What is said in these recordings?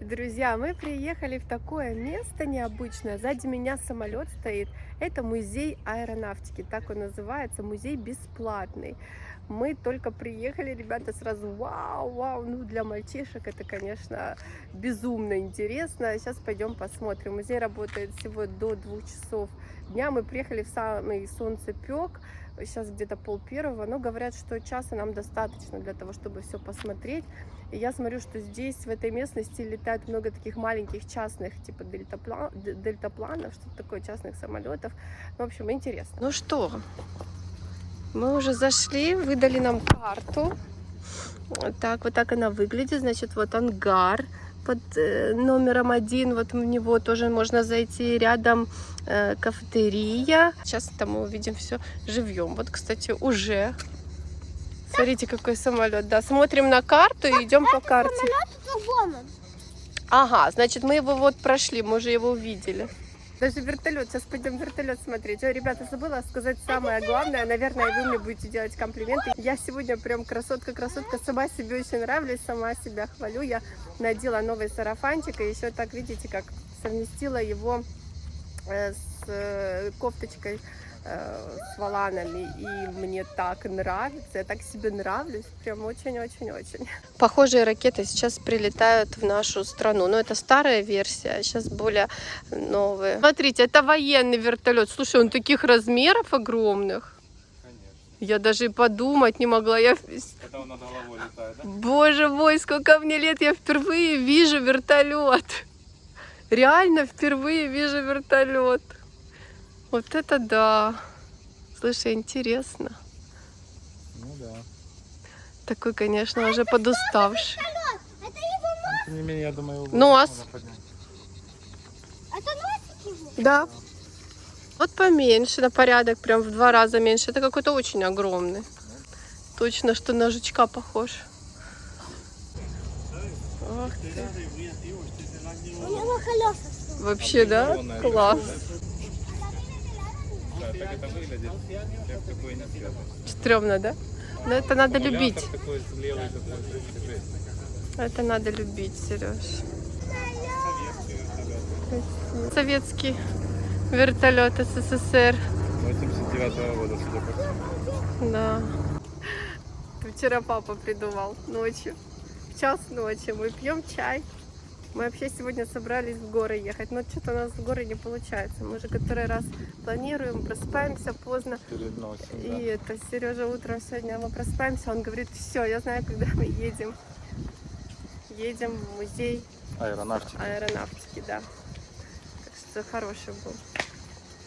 Друзья, мы приехали в такое место необычное. Сзади меня самолет стоит. Это музей аэронавтики, так он называется, музей бесплатный. Мы только приехали, ребята, сразу вау, вау, ну для мальчишек это, конечно, безумно интересно. Сейчас пойдем посмотрим. Музей работает всего до двух часов дня. Мы приехали в самый солнцепек, сейчас где-то пол первого, но говорят, что часа нам достаточно для того, чтобы все посмотреть. И я смотрю, что здесь, в этой местности, летает много таких маленьких частных, типа дельтаплан, дельтапланов, что-то такое, частных самолетов. В общем, интересно. Ну что, мы уже зашли, выдали нам карту. Так, вот так она выглядит. Значит, вот ангар под э, номером один. Вот в него тоже можно зайти. Рядом э, кафетерия. Сейчас там мы увидим все живьем. Вот, кстати, уже. Смотрите, какой самолет. Да, смотрим на карту и идем по карте. Ага, значит, мы его вот прошли, мы уже его увидели. Даже вертолет. Сейчас пойдем вертолет смотреть. Ой, ребята, забыла сказать самое главное. Наверное, вы мне будете делать комплименты. Я сегодня прям красотка-красотка. Сама себе очень нравлюсь, сама себя хвалю. Я надела новый сарафанчик. И еще так, видите, как совместила его э, с э, кофточкой с валанами, и мне так нравится, я так себе нравлюсь, прям очень-очень-очень. Похожие ракеты сейчас прилетают в нашу страну, но это старая версия, сейчас более новые. Смотрите, это военный вертолет, слушай, он таких размеров огромных. Я даже и подумать не могла. Я... Это он над головой летает, да? Боже мой, сколько мне лет, я впервые вижу вертолет. Реально впервые вижу вертолет. Вот это да. Слушай, интересно. Ну да. Такой, конечно, а уже подуставший. Тем не менее, я думаю, Нос. Это носик его? Да. Вот поменьше, на порядок, прям в два раза меньше. Это какой-то очень огромный. Точно, что на жучка похож. Ох ты. Вообще, да? Класс так это выглядит, как такое не Стрёмно, да? Но это надо любить. Такой левый, такой, это надо любить, Сереж. Советский вертолет СССР. 89 -го года, судя по всему. Да. Вчера папа придумал ночью. В час ночи мы пьем чай. Мы вообще сегодня собрались в горы ехать, но что-то у нас в горы не получается. Мы же который раз планируем, просыпаемся поздно. Переносим, и да. это Сережа утром сегодня мы просыпаемся, он говорит, все, я знаю, когда мы едем. Едем в музей аэронавтики. Аэронавтики, да. Так что хороший был.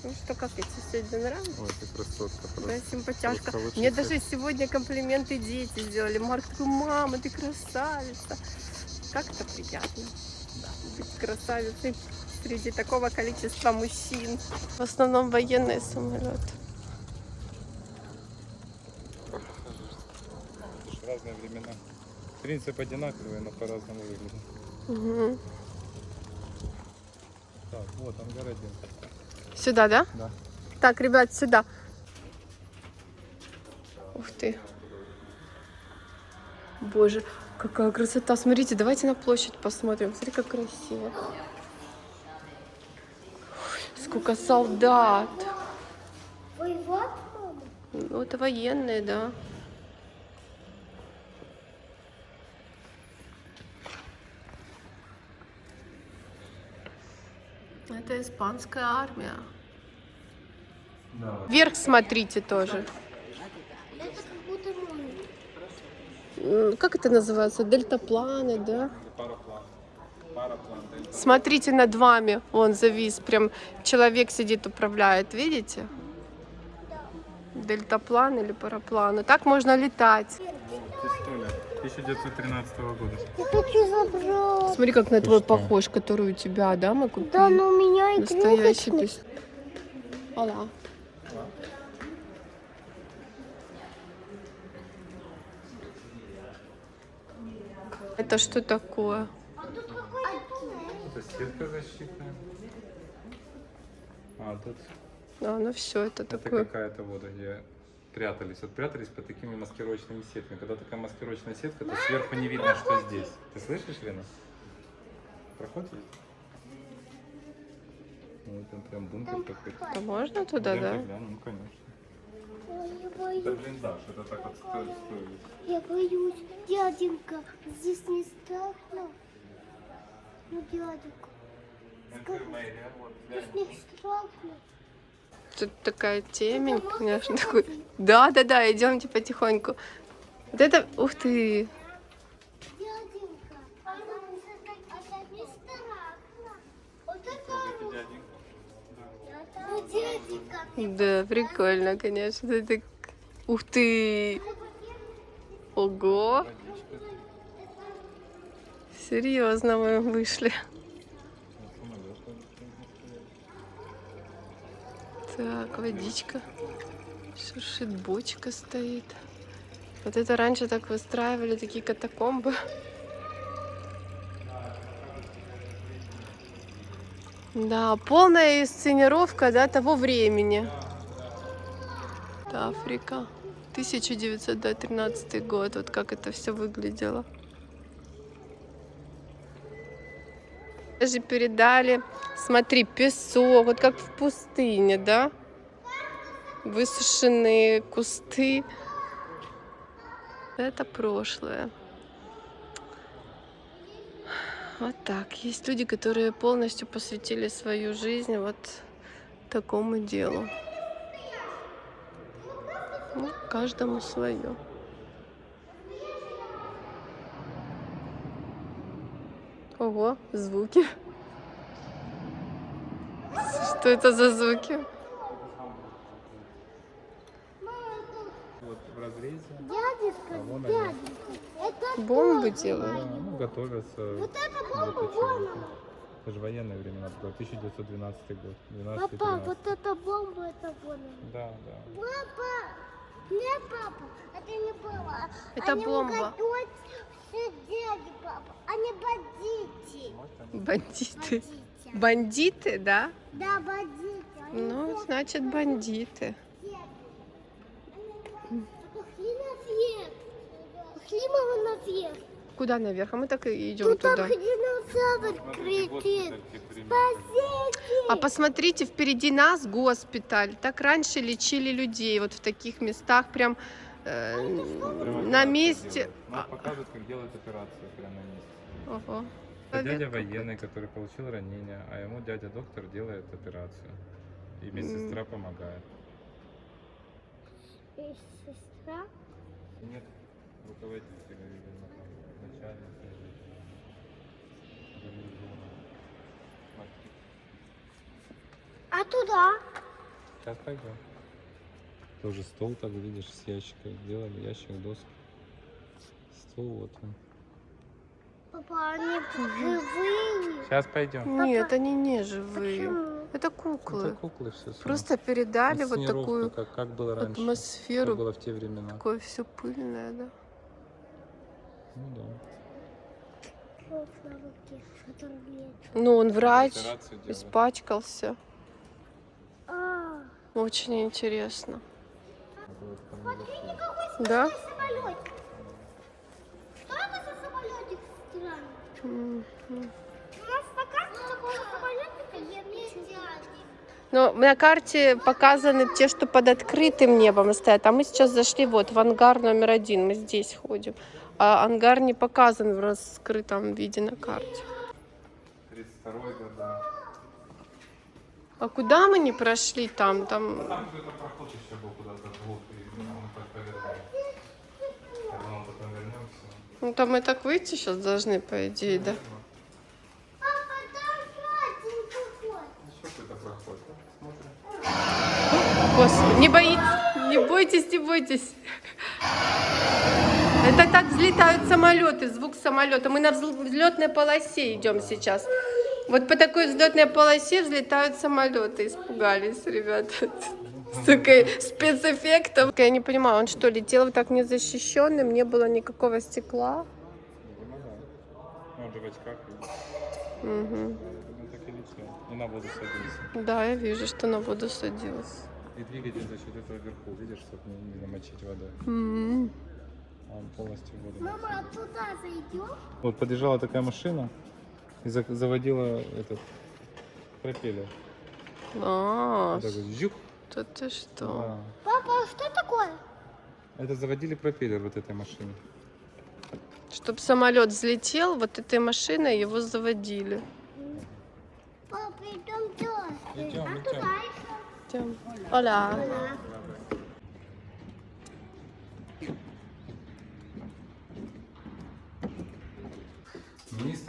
Ну что, как я тебе сегодня нравится? Ой, ты красотка просто. Да, симпатяшка. Мне даже сегодня комплименты дети сделали. Марк такой, мама, ты красавица. Как это приятно красавицей среди такого количества мужчин. В основном военные самолеты. Разные времена. Принцип одинаковый, но по-разному выглядит. Угу. Так, вот ангар один. Сюда, да? Да. Так, ребят, сюда. Ух ты. Боже, Какая красота. Смотрите, давайте на площадь посмотрим. Смотри, как красиво. Ой, сколько солдат. Воевать, Ну, это военные, да. Это испанская армия. Да. Вверх смотрите тоже. Как это называется, дельтапланы, да? Параплан. Параплан. Смотрите над вами, он завис, прям человек сидит, управляет, видите? Дельтаплан или параплан. Так можно летать. Пистолет 1913 года. Я хочу забрать. Смотри, как на твой похож, который у тебя, да, мы купили? Да, но у меня Настоящий игрушечный. пистолет. Это что такое? Это сетка защитная. А, тут А, ну все, это это такое. какая-то вот где прятались. Вот прятались под такими маскировочными сетками. Когда такая маскировочная сетка, то сверху не видно, что здесь. Ты слышишь, Лена? Проход есть? Ну, там прям бункер такой. А можно туда, Пойдемте да? глянем, Ну, конечно. Ой, я Это боюсь. блиндаж, это так вот сто- стоит. Я боюсь. Дяденька, здесь не страшно? Ну, дяденька, здесь не страшно. Тут такая темень, конечно, такой. Да, да, да, идемте потихоньку. Вот это, ух ты, Дяденька, а там это, это не страшно. Вот это Ну, дяденька. Да, прикольно, конечно. Это... Ух ты, ого, серьезно мы вышли. Так, водичка. Шуршит бочка стоит. Вот это раньше так выстраивали такие катакомбы. Да, полная сценировка да, того времени. Это Африка. 1913 год. Вот как это все выглядело. Даже передали, смотри, песок, вот как в пустыне, да? Высушенные кусты. Это прошлое. Вот так. Есть люди, которые полностью посвятили свою жизнь вот такому делу. Ну, каждому свое. Ого, звуки. Что это за звуки? Вот в разрезе. Дяденька, А дяденька. Это Бомбы Да, делают. ну, готовятся. Вот это к бомба, вон она. Это же военные времена, такое, 1912 год. 12 Папа, вот это бомба, это вон она. Да, да. Папа! Нет, папа, это не было. Это Они бомба. дяди, папа. Они бандиты. Бандиты. Бандиты. Бандиты, да? Да, бандиты. Они Ну, значит, бандиты. дяди. Они- Пошли наверх. Пошли мы наверх. Куда наверх? А мы так и идем Тут туда. динозавр кричит. Спасите! А посмотрите, впереди нас госпиталь. Так раньше лечили людей вот в таких местах, прям э, на месте. Нам показывают, как делают операцию прямо на месте. Ого. Это дядя военный, который получил ранение, а ему дядя доктор делает операцию. И медсестра помогает. Есть сестра. Нет, руководителя, видимо, там, начальника или гарнизона. Смотри. А туда? Сейчас пойдем. Тоже стол, так видишь, с ящика сделали, ящик досок. Стол вот он. Папа, они живые. Сейчас пойдем. Нет, они не живые. Почему? Это куклы. Это куклы все. Просто передали вот такую как, как было раньше. Как атмосферу. было в те времена. Такое все пыльное, да. Ну да. Вот на руке, который лечит. Ну, он врач, испачкался. А, Очень интересно. Наверху. Да? самолетик. Что это за самолетик странный? Мгм. У нас на карте такого самолетика нет дяди. Но на карте показаны те, что под открытым небом стоят. А мы сейчас зашли вот в ангар номер один. Мы здесь ходим. А ангар не показан в раскрытом виде на карте. 32 год, да. А куда мы не прошли там? Там Там какой-то проход еще был куда-то вглубь, и мы так. Когда мы потом вернемся. Ну там мы так выйти сейчас должны, по идее, да? Господи, не боитесь, не бойтесь, не бойтесь. Это так взлетают самолеты, звук самолета. Мы на взлетной полосе идем сейчас. Вот по такой взлетной полосе взлетают самолеты. Испугались, ребята. Столько спецэффектов. Я не понимаю, он что, летел вот так незащищенным, не было никакого стекла? Он так и летел. И на воду садился. Да, я вижу, что на воду садилась. И двигатель за счет этого вверху, видишь, чтобы не, намочить водой. М. А он полностью воду. Мама, а туда зайдем? Вот подъезжала такая машина, И за- заводила этот пропеллер. А, вот, жух. то ты что? Да. Папа, а что такое? Это заводили пропеллер вот этой машины. Чтобы самолет взлетел, вот этой машиной его заводили. Папа, идем туда. Идем, а идем. Идем. Оля.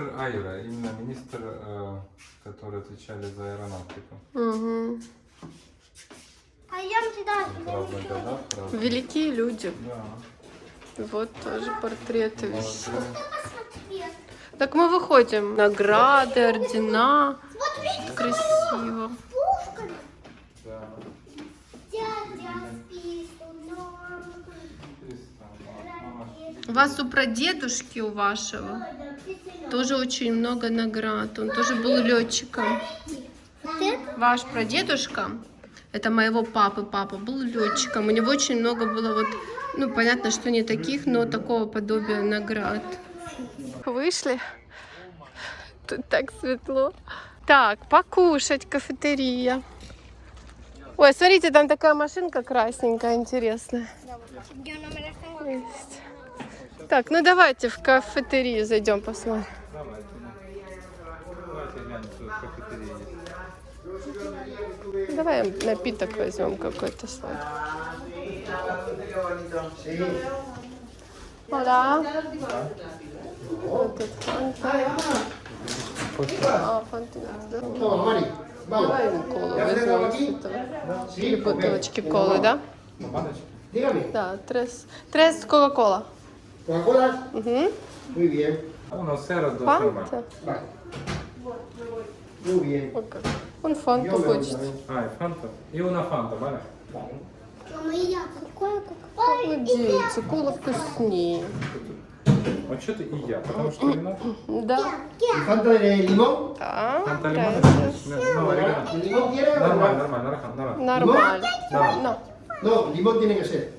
Министр Айра, именно министр, э, который отвечали за аэронавтику. Угу. Туда. Годах, в разных- Великие люди. Да. Вот тоже портреты висят. Так мы выходим. Награды, ордена. Вот видите, Красиво. Да. У вас у прадедушки у вашего тоже очень много наград. Он тоже был летчиком. Ваш прадедушка, это моего папы папа, был летчиком. У него очень много было вот, ну понятно, что не таких, но такого подобия наград. Вышли. Тут так светло. Так, покушать, кафетерия. Ой, смотрите, там такая машинка красненькая, интересная. Так, ну давайте в кафетерию зайдем посмотрим. Давайте. Давайте глянем, что в кафетерии есть. Давай напиток возьмем какой-то сладкий. Hola. Вот фанта. А, фанта. Давай ему колу возьмем с этого. Бутылочки колы, да? Да, трес. Трес Кока-Кола. ¿Coca-Cola? Угу. Muy bien, Uno, cero, dos, нормально. Фанта. как. Он фанту хочет. А, и фанта. И una фанта, валя? Мама, я. Какое, Ой, дети, кола вкуснее. Вот что ты и я, потому что вино. Да. ¿Y Fanta de limón? Да. Фанта лимон. gracias. No, оригинал. ¿El limón quiere o Нормально, no? нормально, нормально, нормально. Нормально. Да. No. Limón tiene que ser.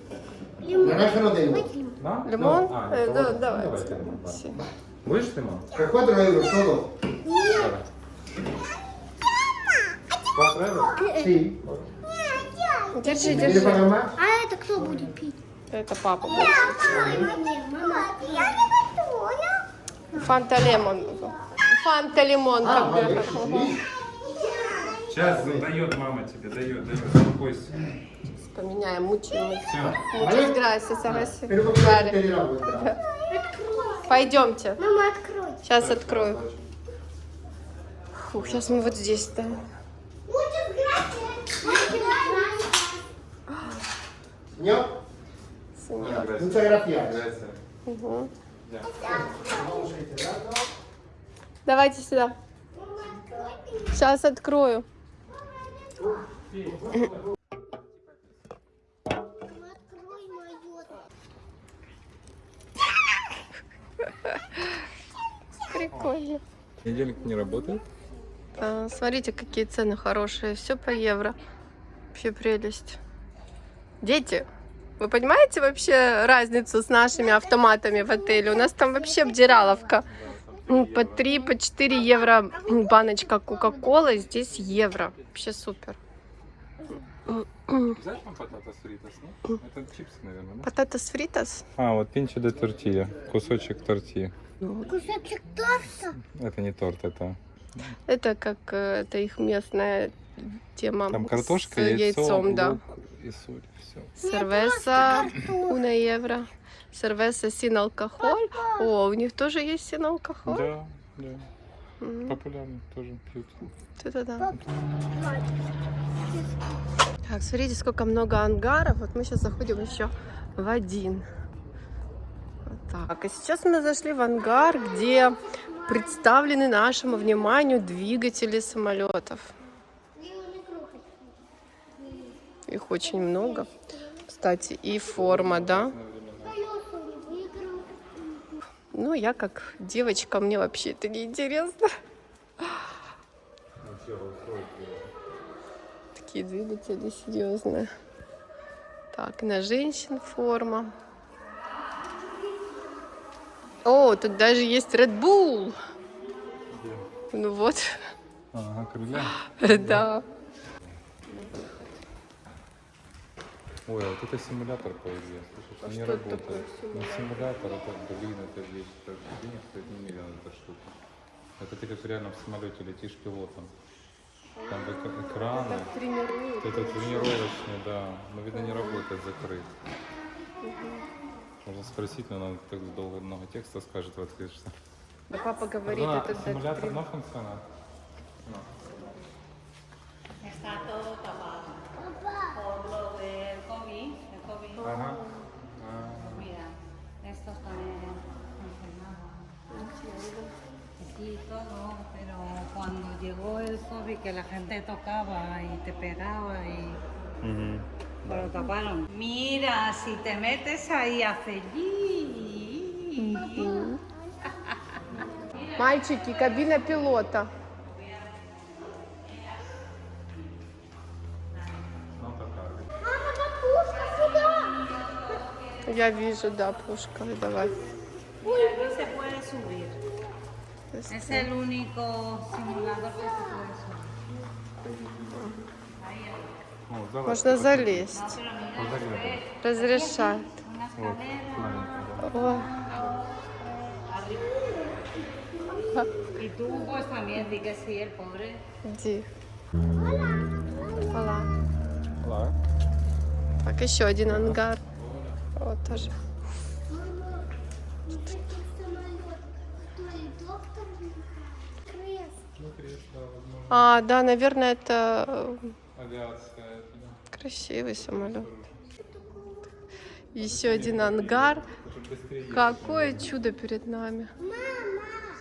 Naranja no tengo. Да? Лимон? А, да, лимон, да. Будешь лимон? 4 euros todo. Давай. Cuatro euros? Sí. Держи, ¿Quieres держи. А это кто будет пить? Это папа. будет. Мама, я не готова. Фанта лемон. Фанта лимон. Sí. Сейчас дает мама тебе, дает, дает. Успокойся. Поменяем, мучим. Muchas gracias, Агаси. Пойдемте. Мама, открой. Сейчас открою. Фух, сейчас мы вот здесь a ir cerrando. Давайте сюда. Сейчас открою. Мама, открой мою. Прикольно. Недельник не работает? А, смотрите, какие цены хорошие. Все по евро. Вообще прелесть. Дети, вы понимаете вообще разницу с нашими автоматами в отеле? У нас там вообще обдираловка. М, По 3, по 4 евро баночка Кока-Колы, здесь евро. Вообще супер. Взять вам пататас фритас, ну? Это чипсы, наверное, да? Пататас фритас. А, вот пинчо де тортилья. Кусочек тортильи. Кусочек торта. Это не торт, это... Это как э, это их местная тема. Там с картошка, яйцо, яйцом, да. лук и соль. Все. Сервеса, una евро. Сервеса син алкоголь. О, у них тоже есть син алкоголь. Да, да. М, Популярно тоже пьют. Это да. Так, смотрите, сколько много ангаров. Вот мы сейчас заходим еще в один. Вот так. А сейчас мы зашли в ангар, где представлены нашему вниманию двигатели самолетов. Их очень много. Кстати, и форма, да? Ну, я как девочка, мне вообще это не интересно. Такие двигатели серьезные. Так, на женщин форма. О, тут даже есть Red Bull. Ну вот, Ага, крылья. да. Ой, а вот это симулятор, по идее. Слушай, А не что это работает. такое Ну, симулятор? симулятор, это, блин, это вещь. Это денег стоит немерено, эта штука. Это ты как реально в самолете летишь пилотом. Там эк- экраны. Так тренируют. Это тренировочный, да. Но, видно, не работает, закрыт. Можно спросить, но она так долго много текста скажет в ответ, что... Да папа говорит, Да, это симулятор доктрин- no El COVID. Ага. А, Mira, estos también enfermaban. Sí, todo, pero cuando llegó el COVID que la gente tocaba y te pegaba y мгм. pues lo taparon. Mira, si te metes ahí hace Мальчики, кабина пилота. Я вижу, да, пушка. Давай. Mira, aquí se puede subir. Es el único simulador que se puede subir. О, залазь. Можно залезть. Разрешает. Вот, маленький, да. О, Y tú pues también di que sí, el pobre. иди. Так, еще один ангар. Вот тоже. А, да, наверное, это э, красивый самолет. Еще один ангар. Какое чудо перед нами.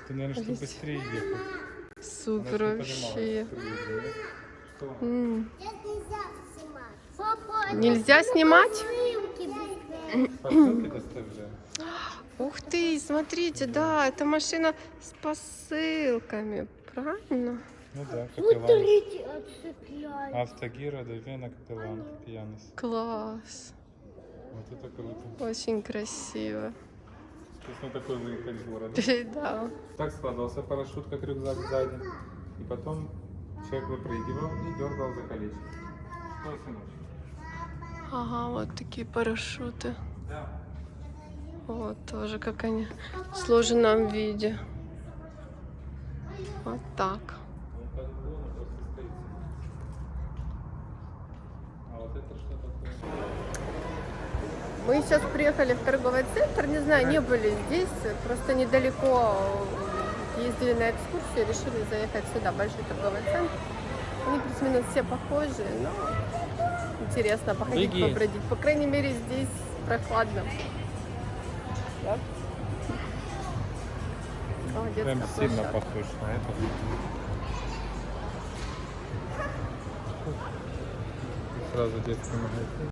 Ты, наверное, чтобы быстрее ехать. Супер вообще. нельзя снимать. Нельзя снимать? Ух ты, смотрите, да, это машина с посылками. Правильно? Ну да, капеллан. смотрите, отцепляй. Автогира, Довена, капеллан, пьянос. Класс. Вот это круто. Очень красиво. Есть мы такой выехали в город. Да. Так складывался парашют, как рюкзак сзади. И потом человек выпрыгивал и дергал за колечко. Что, сыночек? Ага, вот такие парашюты. Вот тоже как они в сложенном виде. Вот так. Мы сейчас приехали в торговый центр, не знаю, не были здесь, просто недалеко ездили на экскурсию, решили заехать сюда, большой торговый центр. Они плюс-минус все похожи, но интересно походить, Беги. побродить. По крайней мере, здесь прохладно. Да? О, Прям сильно площадка. похож на это. Сразу детский магазин.